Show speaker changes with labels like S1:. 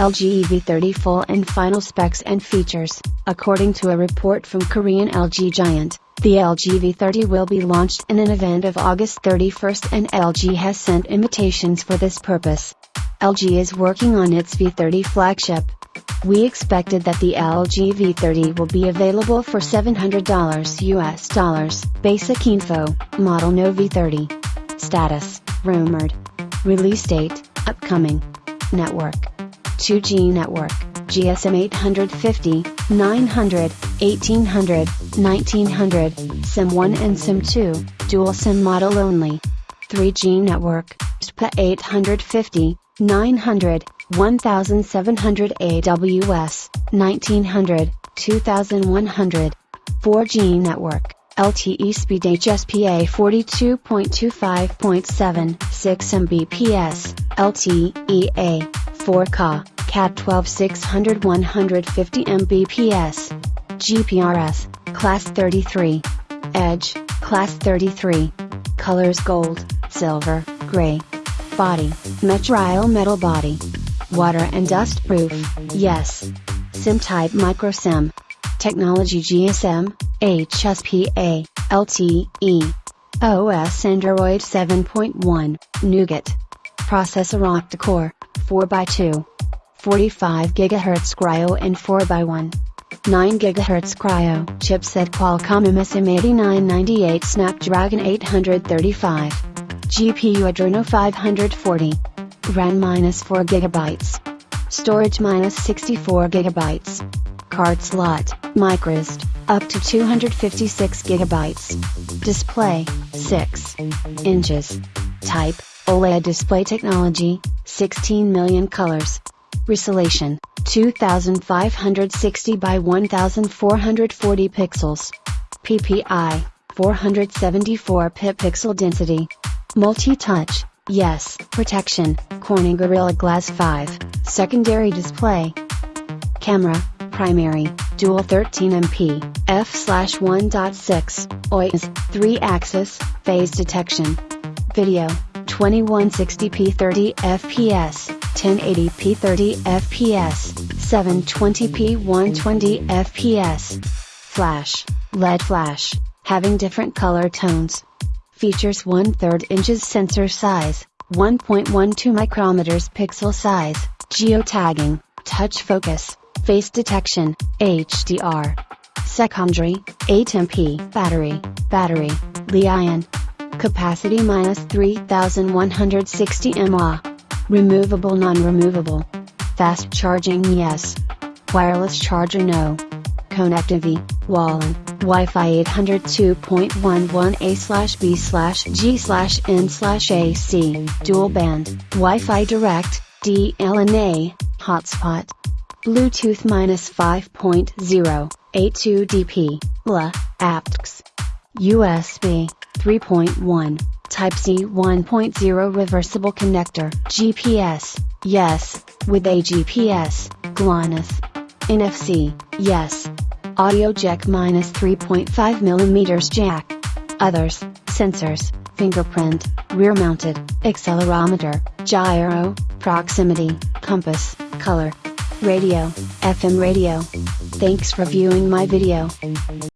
S1: LG EV30 full and final specs and features. According to a report from Korean LG Giant, the LG V30 will be launched in an event of August 31st and LG has sent invitations for this purpose. LG is working on its V30 flagship. We expected that the LG V30 will be available for $700 US dollars. Basic info, model no V30. Status, rumored. Release date, upcoming. Network. 2G network. GSM 850, 900, 1800, 1900, SIM 1 and SIM 2, dual SIM model only. 3G network, SPA 850, 900, 1700 AWS, 1900, 2100. 4G network, LTE speed HSPA 42.25.7, 6 Mbps, LTEA, 4Ka, CAT 12 600 150 Mbps. GPRS, Class 33. Edge, Class 33. Colors gold, silver, gray. Body, Metrile metal body. Water and dust proof, yes. SIM type micro SIM. Technology GSM, HSPA, LTE. OS Android 7.1, Nougat. Processor octa-core, 4x2. 45 GHz Kryo and 4x1. 9 GHz Kryo chipset Qualcomm MSM8998 Snapdragon 835. GPU Adreno 540. RAM minus 4 GB. Storage minus 64 GB. Card slot, microSD, up to 256 GB. Display, 6 inches. Type, OLED display technology, 16 million colors. Resolution 2560 by 1440 pixels. PPI 474 pip pixel density. Multi-touch, yes. Protection, Corning Gorilla Glass 5, secondary display. Camera, primary, dual 13MP, f/1.6, OIS, 3-axis, phase detection. Video, 2160p 30 fps. 1080p 30 fps, 720p 120 fps. Flash, LED flash, having different color tones. Features 1 3rd inches sensor size, 1.12 micrometers pixel size, geotagging, touch focus, face detection, HDR. Secondary, 8MP battery, battery, Li-ion. Capacity minus 3160 mAh. Removable non-removable. Fast charging yes. Wireless charger no. Connectivity, WLAN, Wi-Fi 802.11a slash b slash g slash n slash ac, dual band, Wi-Fi direct, DLNA, hotspot. Bluetooth minus 5.0, A2DP, LA, aptX. USB, 3.1. Type-C 1.0 reversible connector, GPS, yes, with A-GPS, GLONASS. NFC, yes. Audio jack minus 3.5mm jack. Others, sensors, fingerprint, rear mounted, accelerometer, gyro, proximity, compass, color. Radio, FM radio. Thanks for viewing my video.